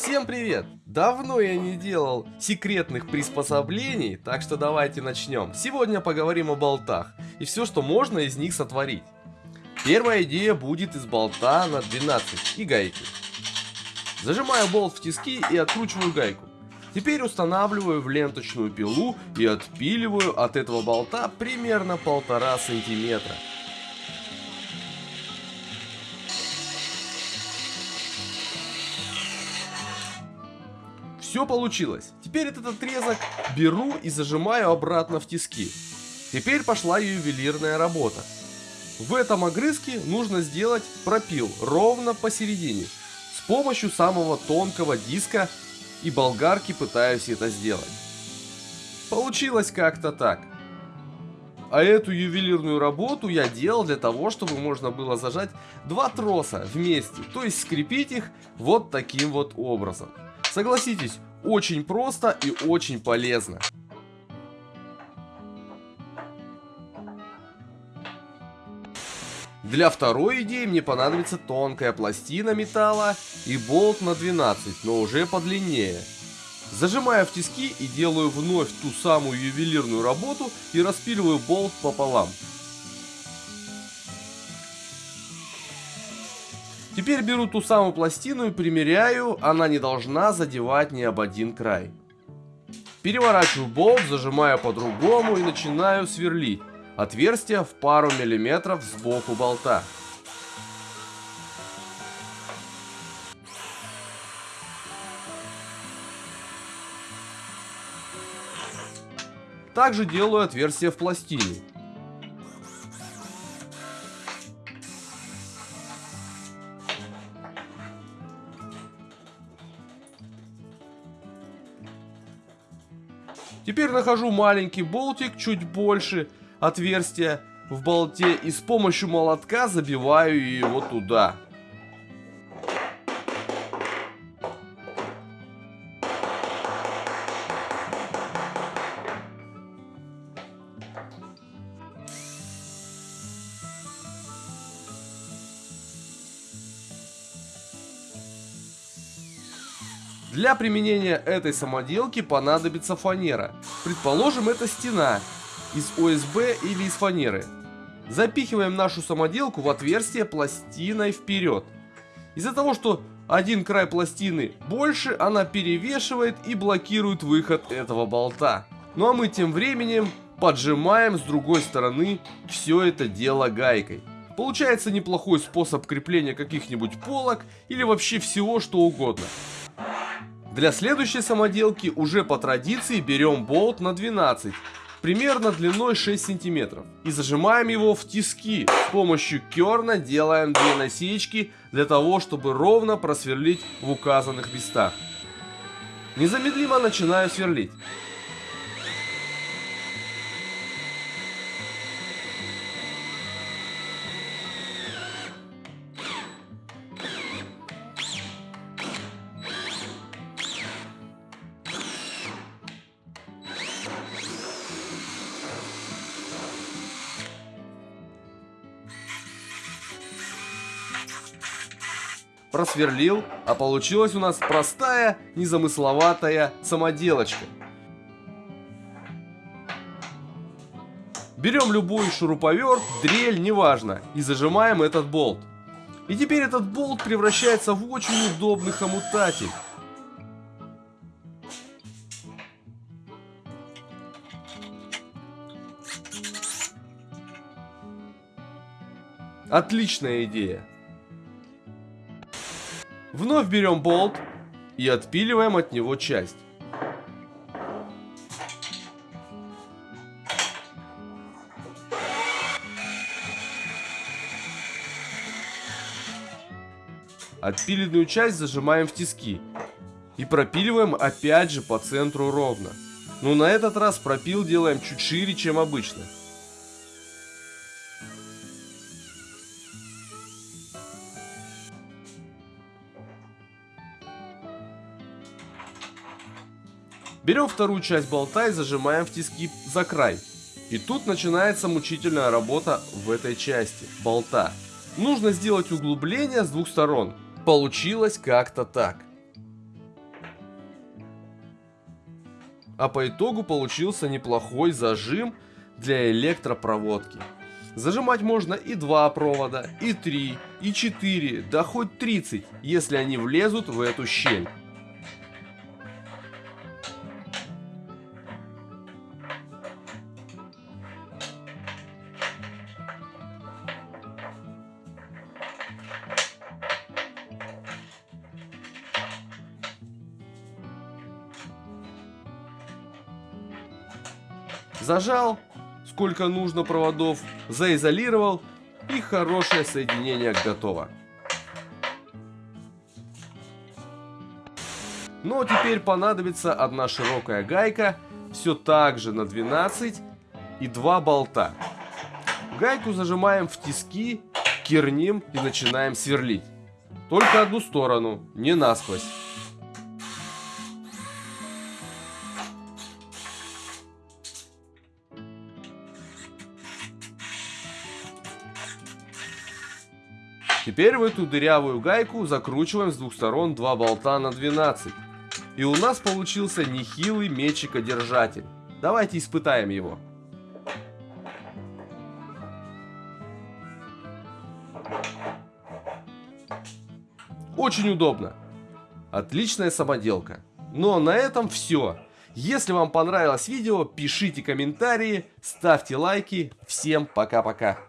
Всем привет! Давно я не делал секретных приспособлений, так что давайте начнем. Сегодня поговорим о болтах и все, что можно из них сотворить. Первая идея будет из болта на 12 и гайки. Зажимаю болт в тиски и откручиваю гайку. Теперь устанавливаю в ленточную пилу и отпиливаю от этого болта примерно полтора сантиметра. Все получилось. Теперь этот отрезок беру и зажимаю обратно в тиски. Теперь пошла ювелирная работа. В этом огрызке нужно сделать пропил ровно посередине. С помощью самого тонкого диска и болгарки пытаюсь это сделать. Получилось как-то так. А эту ювелирную работу я делал для того, чтобы можно было зажать два троса вместе, то есть скрепить их вот таким вот образом. Согласитесь, очень просто и очень полезно. Для второй идеи мне понадобится тонкая пластина металла и болт на 12, но уже подлиннее. Зажимаю в тиски и делаю вновь ту самую ювелирную работу и распиливаю болт пополам. Теперь беру ту самую пластину и примеряю, она не должна задевать ни об один край. Переворачиваю болт, зажимаю по-другому и начинаю сверлить. Отверстие в пару миллиметров сбоку болта. Также делаю отверстие в пластине. Теперь нахожу маленький болтик, чуть больше отверстия в болте и с помощью молотка забиваю его туда. Для применения этой самоделки понадобится фанера. Предположим, это стена из ОСБ или из фанеры. Запихиваем нашу самоделку в отверстие пластиной вперед. Из-за того, что один край пластины больше, она перевешивает и блокирует выход этого болта. Ну а мы тем временем поджимаем с другой стороны все это дело гайкой. Получается неплохой способ крепления каких-нибудь полок или вообще всего что угодно. Для следующей самоделки уже по традиции берем болт на 12, примерно длиной 6 сантиметров. И зажимаем его в тиски. С помощью керна делаем две насечки для того, чтобы ровно просверлить в указанных местах. Незамедлимо начинаю сверлить. Просверлил, а получилась у нас простая, незамысловатая самоделочка. Берем любой шуруповерт, дрель, неважно, и зажимаем этот болт. И теперь этот болт превращается в очень удобный хомутатель. Отличная идея. Вновь берем болт и отпиливаем от него часть. Отпиленную часть зажимаем в тиски и пропиливаем опять же по центру ровно. Но на этот раз пропил делаем чуть шире, чем обычно. Берем вторую часть болта и зажимаем в тиски за край. И тут начинается мучительная работа в этой части болта. Нужно сделать углубление с двух сторон. Получилось как-то так. А по итогу получился неплохой зажим для электропроводки. Зажимать можно и два провода, и три, и четыре, да хоть 30, если они влезут в эту щель. Зажал, сколько нужно проводов, заизолировал и хорошее соединение готово. Но теперь понадобится одна широкая гайка, все так же на 12 и два болта. Гайку зажимаем в тиски, керним и начинаем сверлить. Только одну сторону, не насквозь. Теперь в эту дырявую гайку закручиваем с двух сторон два болта на 12. И у нас получился нехилый мечикодержатель. Давайте испытаем его. Очень удобно. Отличная самоделка. Но на этом все. Если вам понравилось видео, пишите комментарии, ставьте лайки. Всем пока-пока.